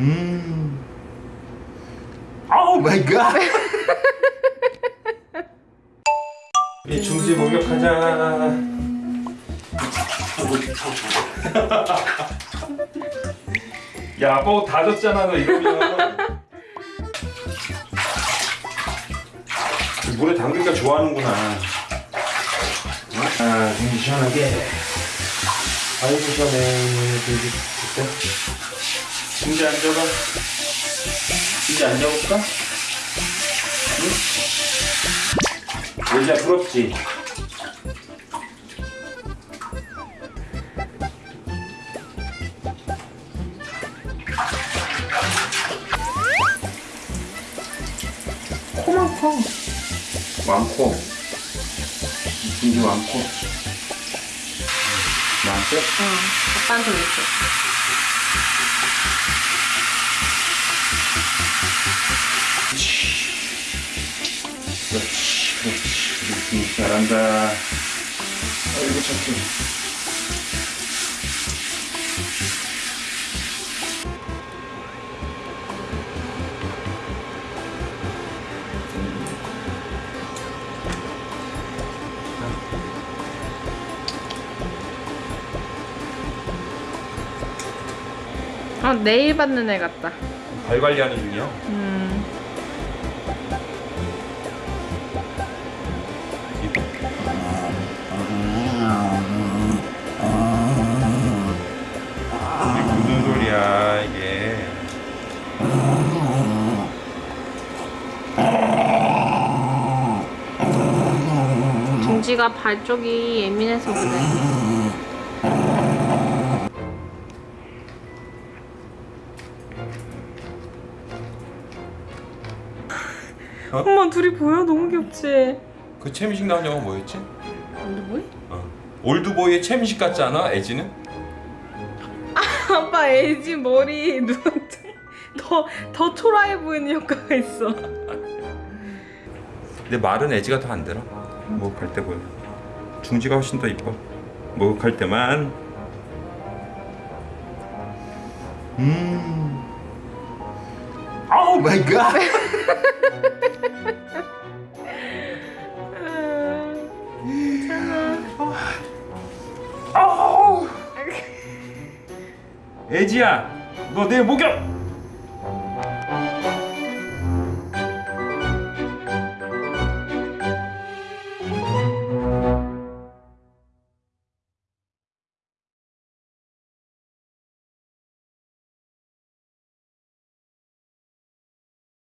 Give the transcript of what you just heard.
음. Oh my God. 이 중지 목욕하자. 야, 아빠 옷다 젖잖아, 너 이러면. 물에 담그니까 좋아하는구나. 아, 좀 시원하게. 아이고, 시원해. 여기, 됐다. 침대 앉아봐. 침대 앉아볼까? 응? 여자 부럽지? 코만 커. 많고 진주 많고 많대? 응. 아빠한테 이렇게. 그렇지 그렇지 잘한다 아이고 착해 아 내일 받는 애 같다. 발 관리하는 중이야? 음. 이게 무슨 소리야 이게 중지가 발 쪽이 예민해서 그래. 어? 엄마 둘이 보여? 너무 귀엽지? 그 채미식 나온 영화 뭐였지? 뭐해? 어. 올드보이의 채미식 같지 않아? 에지는? 아빠 애지 머리 누한테 더더 초라해 보이는 효과가 있어. 근데 말은 에지가 더 안 들어 목욕할 때 보면 중지가 훨씬 더 이뻐 목욕할 때만 음 아우 마이 갓 아우 에지야 너 내 목욕